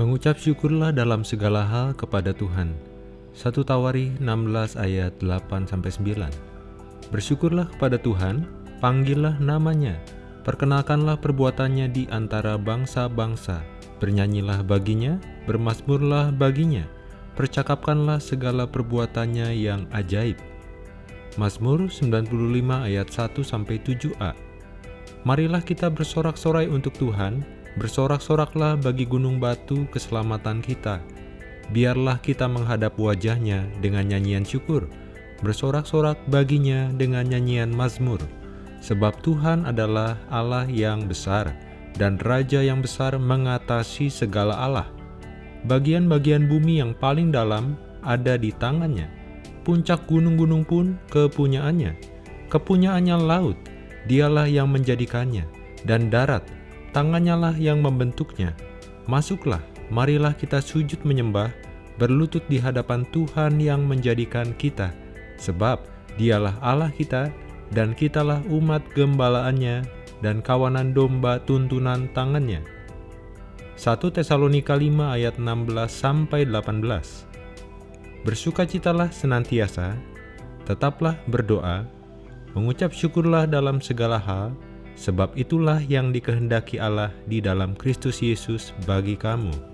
Mengucap syukurlah dalam segala hal kepada Tuhan. 1 Tawari 16 ayat 8-9 Bersyukurlah kepada Tuhan, panggillah namanya, perkenalkanlah perbuatannya di antara bangsa-bangsa, bernyanyilah baginya, bermasmurlah baginya, percakapkanlah segala perbuatannya yang ajaib. Mazmur 95 ayat 1-7a Marilah kita bersorak-sorai untuk Tuhan, Bersorak-soraklah bagi gunung batu keselamatan kita. Biarlah kita menghadap wajahnya dengan nyanyian syukur, bersorak-sorak baginya dengan nyanyian mazmur. Sebab Tuhan adalah Allah yang besar, dan Raja yang besar mengatasi segala Allah. Bagian-bagian bumi yang paling dalam ada di tangannya. Puncak gunung-gunung pun kepunyaannya. Kepunyaannya laut, dialah yang menjadikannya, dan darat, tangannya lah yang membentuknya. Masuklah, marilah kita sujud menyembah, berlutut di hadapan Tuhan yang menjadikan kita, sebab dialah Allah kita, dan kitalah umat gembalaannya, dan kawanan domba tuntunan tangannya. 1 Tesalonika 5 ayat 16-18 Bersukacitalah senantiasa, tetaplah berdoa, mengucap syukurlah dalam segala hal, Sebab itulah yang dikehendaki Allah di dalam Kristus Yesus bagi kamu.